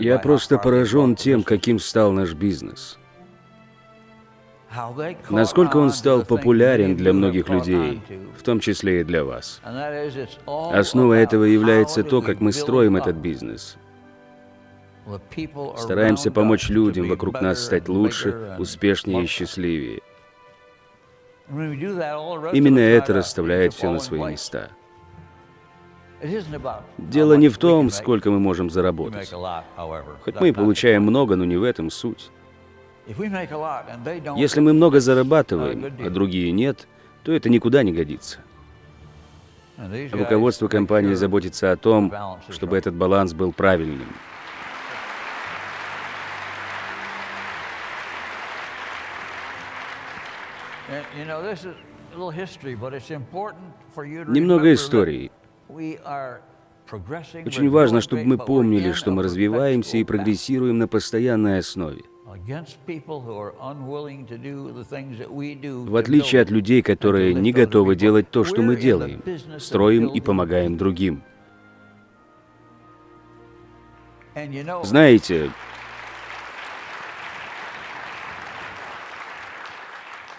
Я просто поражен тем, каким стал наш бизнес. Насколько он стал популярен для многих людей, в том числе и для вас. Основой этого является то, как мы строим этот бизнес. Стараемся помочь людям вокруг нас стать лучше, успешнее и счастливее. Именно это расставляет все на свои места. Дело не в том, сколько мы можем заработать. Хоть мы и получаем много, но не в этом суть. Если мы много зарабатываем, а другие нет, то это никуда не годится. Руководство компании заботится о том, чтобы этот баланс был правильным. Немного истории. Очень важно, чтобы мы помнили, что мы развиваемся и прогрессируем на постоянной основе. В отличие от людей, которые не готовы делать то, что мы делаем, строим и помогаем другим. Знаете,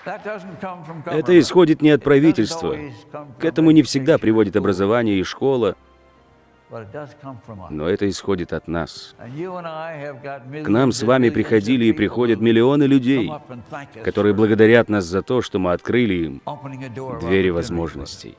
это исходит не от правительства. К этому не всегда приводит образование и школа. Но это исходит от нас. К нам с вами приходили и приходят миллионы людей, которые благодарят нас за то, что мы открыли им двери возможностей.